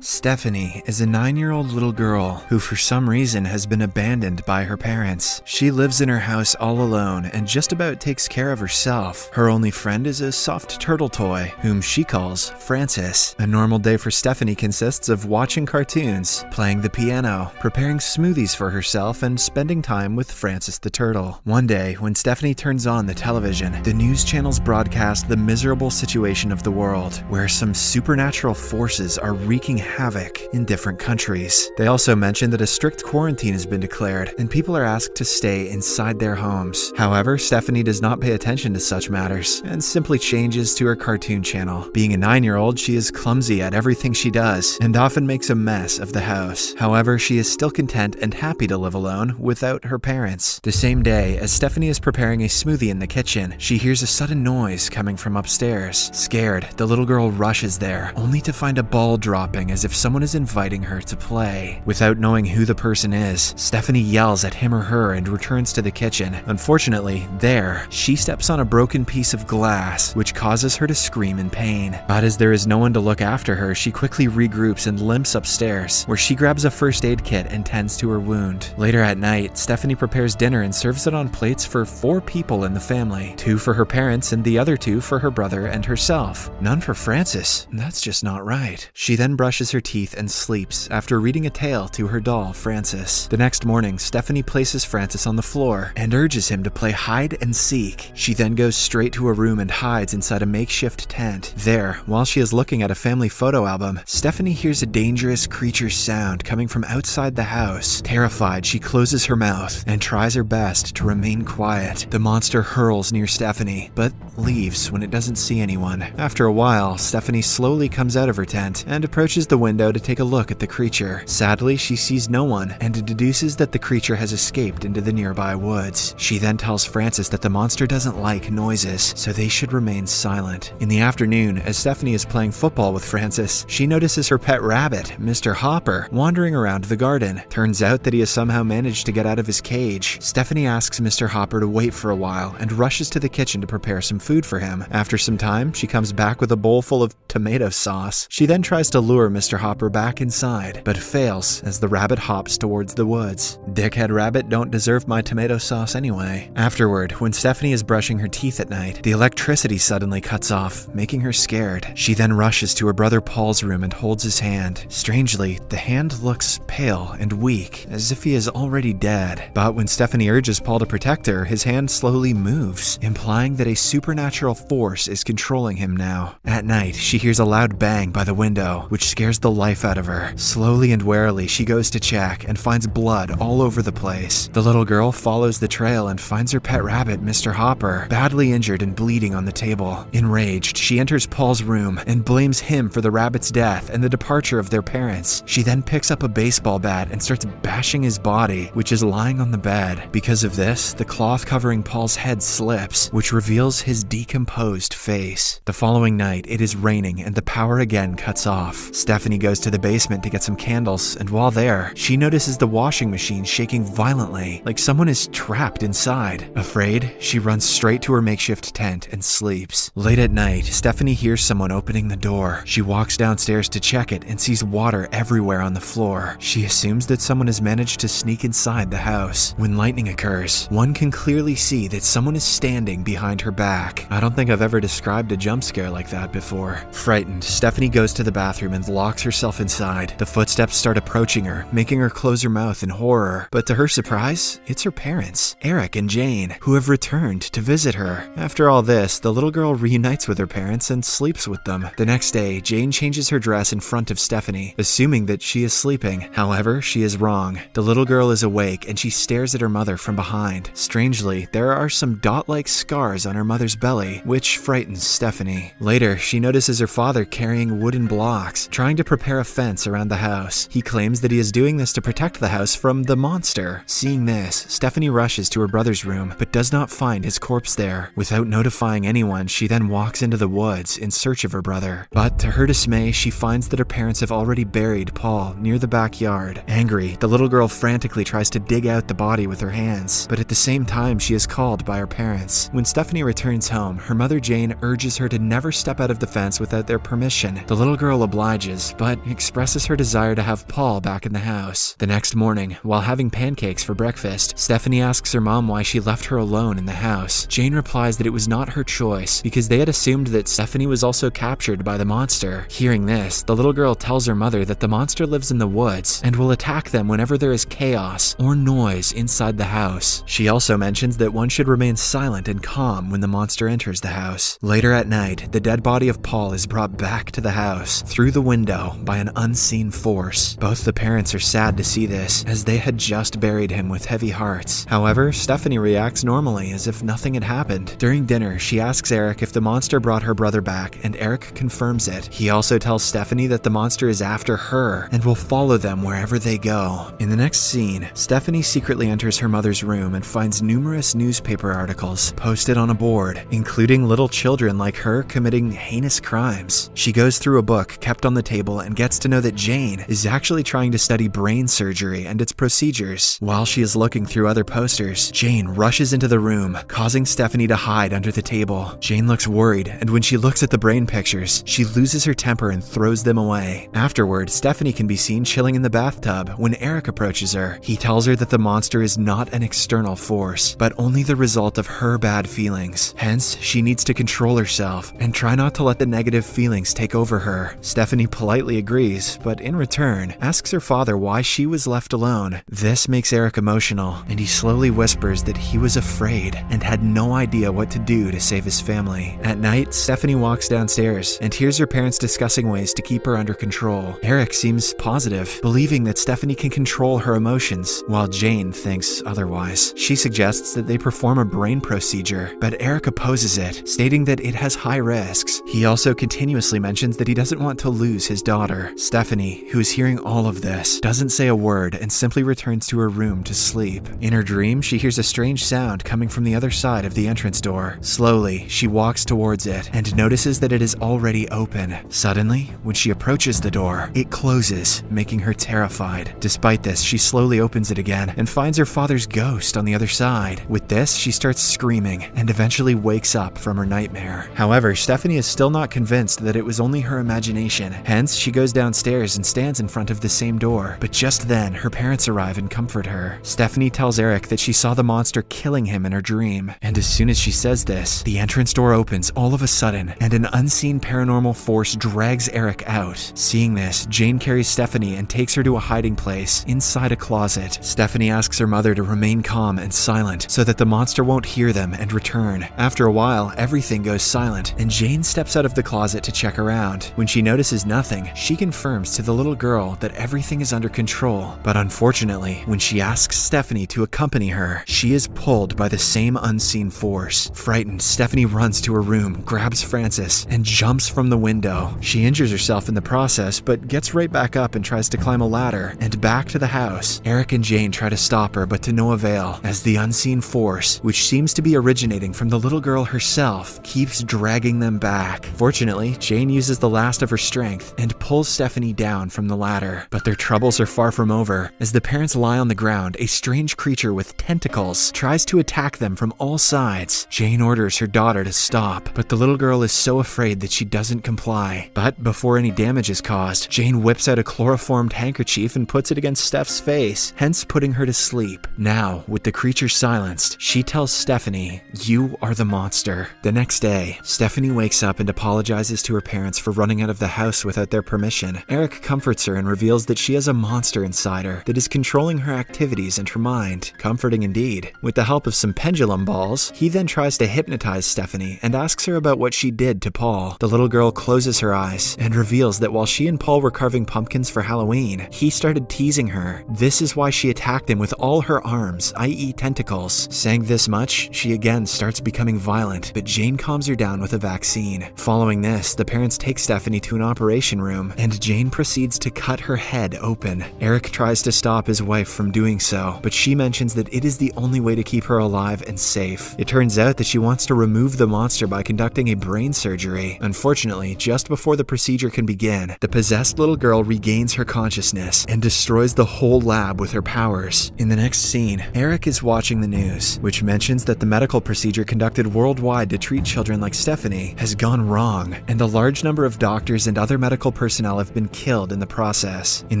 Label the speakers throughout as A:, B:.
A: Stephanie is a nine year old little girl who, for some reason, has been abandoned by her parents. She lives in her house all alone and just about takes care of herself. Her only friend is a soft turtle toy, whom she calls Francis. A normal day for Stephanie consists of watching cartoons, playing the piano, preparing smoothies for herself, and spending time with Francis the turtle. One day, when Stephanie turns on the television, the news channels broadcast the miserable situation of the world, where some supernatural forces are wreaking havoc in different countries. They also mention that a strict quarantine has been declared and people are asked to stay inside their homes. However, Stephanie does not pay attention to such matters and simply changes to her cartoon channel. Being a nine year old, she is clumsy at everything she does and often makes a mess of the house. However, she is still content and happy to live alone without her parents. The same day, as Stephanie is preparing a smoothie in the kitchen, she hears a sudden noise coming from upstairs. Scared, the little girl rushes there, only to find a ball dropping as if someone is inviting her to play. Without knowing who the person is, Stephanie yells at him or her and returns to the kitchen. Unfortunately, there, she steps on a broken piece of glass, which causes her to scream in pain. But as there is no one to look after her, she quickly regroups and limps upstairs, where she grabs a first aid kit and tends to her wound. Later at night, Stephanie prepares dinner and serves it on plates for four people in the family two for her parents and the other two for her brother and herself. None for Francis. That's just not right. She then brushes her teeth and sleeps after reading a tale to her doll, Francis. The next morning, Stephanie places Francis on the floor and urges him to play hide and seek. She then goes straight to her room and hides inside a makeshift tent. There, while she is looking at a family photo album, Stephanie hears a dangerous creature sound coming from outside the house. Terrified, she closes her mouth and tries her best to remain quiet. The monster hurls near Stephanie, but leaves when it doesn't see anyone. After a while, Stephanie slowly comes out of her tent and approaches the window to take a look at the creature. Sadly, she sees no one and deduces that the creature has escaped into the nearby woods. She then tells Francis that the monster doesn't like noises, so they should remain silent. In the afternoon, as Stephanie is playing football with Francis, she notices her pet rabbit, Mr. Hopper, wandering around the garden. Turns out that he has somehow managed to get out of his cage. Stephanie asks Mr. Hopper to wait for a while and rushes to the kitchen to prepare some food for him. After some time, she comes back with a bowl full of tomato sauce. She then tries to lure Mr. Hopper back inside, but fails as the rabbit hops towards the woods. Dickhead rabbit don't deserve my tomato sauce anyway. Afterward, when Stephanie is brushing her teeth at night, the electricity suddenly cuts off, making her scared. She then rushes to her brother Paul's room and holds his hand. Strangely, the hand looks pale and weak, as if he is already dead. But when Stephanie urges Paul to protect her, his hand slowly moves, implying that a supernatural force is controlling him now. At night, she hears a loud bang by the window, which scares the life out of her. Slowly and warily, she goes to check and finds blood all over the place. The little girl follows the trail and finds her pet rabbit, Mr. Hopper, badly injured and bleeding on the table. Enraged, she enters Paul's room and blames him for the rabbit's death and the departure of their parents. She then picks up a baseball bat and starts bashing his body, which is lying on the bed. Because of this, the cloth covering Paul's head slips, which reveals his decomposed face. The following night, it is raining and the power again cuts off. Stephanie goes to the basement to get some candles, and while there, she notices the washing machine shaking violently, like someone is trapped inside. Afraid, she runs straight to her makeshift tent and sleeps. Late at night, Stephanie hears someone opening the door. She walks downstairs to check it and sees water everywhere on the floor. She assumes that someone has managed to sneak inside the house. When lightning occurs, one can clearly see that someone is standing behind her back. I don't think I've ever described a jump scare like that before. Frightened, Stephanie goes to the bathroom and locks herself inside. The footsteps start approaching her, making her close her mouth in horror. But to her surprise, it's her parents, Eric and Jane, who have returned to visit her. After all this, the little girl reunites with her parents and sleeps with them. The next day, Jane changes her dress in front of Stephanie, assuming that she is sleeping. However, she is wrong. The little girl is awake and she stares at her mother from behind. Strangely, there are some dot-like scars on her mother's belly, which frightens Stephanie. Later, she notices her father carrying wooden blocks, trying to prepare a fence around the house. He claims that he is doing this to protect the house from the monster. Seeing this, Stephanie rushes to her brother's room, but does not find his corpse there. Without notifying anyone, she then walks into the woods in search of her brother. But to her dismay, she finds that her parents have already buried Paul near the backyard. Angry, the little girl frantically tries to dig out the body with her hands, but at the same time, she is called by her parents. When Stephanie returns home, her mother Jane urges her to never step out of the fence without their permission. The little girl obliges but expresses her desire to have Paul back in the house. The next morning, while having pancakes for breakfast, Stephanie asks her mom why she left her alone in the house. Jane replies that it was not her choice because they had assumed that Stephanie was also captured by the monster. Hearing this, the little girl tells her mother that the monster lives in the woods and will attack them whenever there is chaos or noise inside the house. She also mentions that one should remain silent and calm when the monster enters the house. Later at night, the dead body of Paul is brought back to the house through the window by an unseen force. Both the parents are sad to see this, as they had just buried him with heavy hearts. However, Stephanie reacts normally as if nothing had happened. During dinner, she asks Eric if the monster brought her brother back, and Eric confirms it. He also tells Stephanie that the monster is after her and will follow them wherever they go. In the next scene, Stephanie secretly enters her mother's room and finds numerous newspaper articles posted on a board, including little children like her committing heinous crimes. She goes through a book kept on the table and gets to know that Jane is actually trying to study brain surgery and its procedures. While she is looking through other posters, Jane rushes into the room, causing Stephanie to hide under the table. Jane looks worried, and when she looks at the brain pictures, she loses her temper and throws them away. Afterward, Stephanie can be seen chilling in the bathtub when Eric approaches her. He tells her that the monster is not an external force, but only the result of her bad feelings. Hence, she needs to control herself and try not to let the negative feelings take over her. Stephanie politely agrees, but in return, asks her father why she was left alone. This makes Eric emotional, and he slowly whispers that he was afraid and had no idea what to do to save his family. At night, Stephanie walks downstairs and hears her parents discussing ways to keep her under control. Eric seems positive, believing that Stephanie can control her emotions, while Jane thinks otherwise. She suggests that they perform a brain procedure, but Eric opposes it, stating that it has high risks. He also continuously mentions that he doesn't want to lose his daughter. Stephanie, who is hearing all of this, doesn't say a word and simply returns to her room to sleep. In her dream, she hears a strange sound coming from the other side of the entrance door. Slowly, she walks towards it and notices that it is already open. Suddenly, when she approaches the door, it closes, making her terrified. Despite this, she slowly opens it again and finds her father's ghost on the other side. With this, she starts screaming and eventually wakes up from her nightmare. However, Stephanie is still not convinced that it was only her imagination. Hence, she goes downstairs and stands in front of the same door. But just then, her parents arrive and comfort her. Stephanie tells Eric that she saw the monster killing him in her dream. And as soon as she says this, the entrance door opens all of a sudden, and an unseen paranormal force drags Eric out. Seeing this, Jane carries Stephanie and takes her to a hiding place inside a closet. Stephanie asks her mother to remain calm and silent so that the monster won't hear them and return. After a while, everything goes silent, and Jane steps out of the closet to check around. When she notices nothing, she confirms to the little girl that everything is under control. But unfortunately, when she asks Stephanie to accompany her, she is pulled by the same unseen force. Frightened, Stephanie runs to her room, grabs Francis, and jumps from the window. She injures herself in the process, but gets right back up and tries to climb a ladder and back to the house. Eric and Jane try to stop her, but to no avail, as the unseen force, which seems to be originating from the little girl herself, keeps dragging them back. Fortunately, Jane uses the last of her strength and pulls Stephanie down from the ladder. But their troubles are far from over. As the parents lie on the ground, a strange creature with tentacles tries to attack them from all sides. Jane orders her daughter to stop, but the little girl is so afraid that she doesn't comply. But before any damage is caused, Jane whips out a chloroformed handkerchief and puts it against Steph's face, hence putting her to sleep. Now, with the creature silenced, she tells Stephanie, You are the monster. The next day, Stephanie wakes up and apologizes to her parents for running out of the house without their permission. Eric comforts her and reveals that she has a monster inside her that is controlling her activities and her mind. Comforting indeed. With the help of some pendulum balls, he then tries to hypnotize Stephanie and asks her about what she did to Paul. The little girl closes her eyes and reveals that while she and Paul were carving pumpkins for Halloween, he started teasing her. This is why she attacked him with all her arms, i.e., tentacles. Saying this much, she again starts becoming violent, but Jane calms her down with a vaccine. Following this, the parents take Stephanie to an operation room, and Jane proceeds to cut her head open. Eric tries to stop his wife from doing so, but she mentions that it is the only way to keep her alive and safe. It turns out that she wants to remove the monster by conducting a brain surgery. Unfortunately, just before the procedure can begin, the possessed little girl regains her consciousness and destroys the whole lab with her powers. In the next scene, Eric is watching the news, which mentions that the medical procedure conducted worldwide to treat children like Stephanie has gone wrong, and a large number of doctors and other medical personnel have been killed in the process. In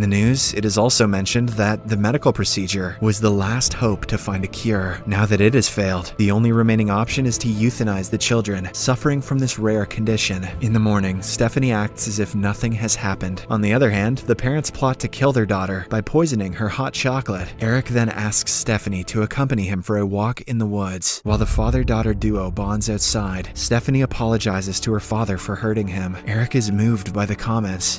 A: the news, it is also mentioned that the medical procedure was the last hope to find a cure. Now that it has failed, the only remaining option is to euthanize the children suffering from this rare condition. In the morning, Stephanie acts as if nothing has happened. On the other hand, the parents plot to kill their daughter by poisoning her hot chocolate. Eric then asks Stephanie to accompany him for a walk in the woods. While the father-daughter duo bonds outside, Stephanie apologizes to her father for hurting him. Eric is moved by the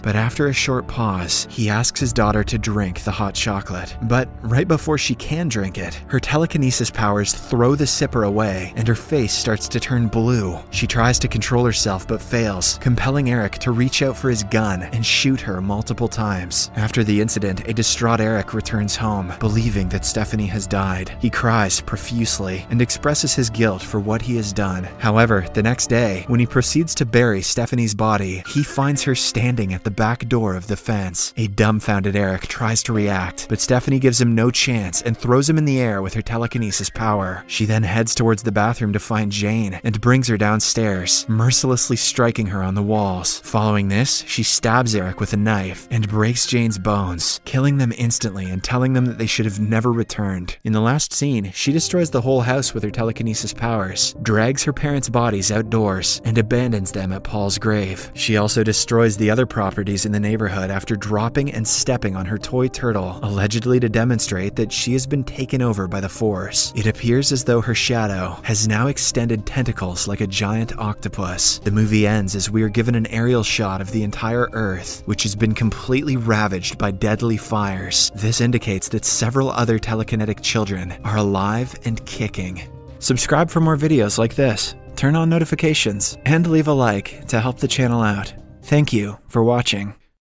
A: but after a short pause, he asks his daughter to drink the hot chocolate. But right before she can drink it, her telekinesis powers throw the sipper away and her face starts to turn blue. She tries to control herself but fails, compelling Eric to reach out for his gun and shoot her multiple times. After the incident, a distraught Eric returns home, believing that Stephanie has died. He cries profusely and expresses his guilt for what he has done. However, the next day, when he proceeds to bury Stephanie's body, he finds her standing at the back door of the fence. A dumbfounded Eric tries to react, but Stephanie gives him no chance and throws him in the air with her telekinesis power. She then heads towards the bathroom to find Jane and brings her downstairs, mercilessly striking her on the walls. Following this, she stabs Eric with a knife and breaks Jane's bones, killing them instantly and telling them that they should have never returned. In the last scene, she destroys the whole house with her telekinesis powers, drags her parents' bodies outdoors, and abandons them at Paul's grave. She also destroys the other properties in the neighborhood after dropping and stepping on her toy turtle, allegedly to demonstrate that she has been taken over by the Force. It appears as though her shadow has now extended tentacles like a giant octopus. The movie ends as we are given an aerial shot of the entire Earth, which has been completely ravaged by deadly fires. This indicates that several other telekinetic children are alive and kicking. Subscribe for more videos like this, turn on notifications, and leave a like to help the channel out. Thank you for watching.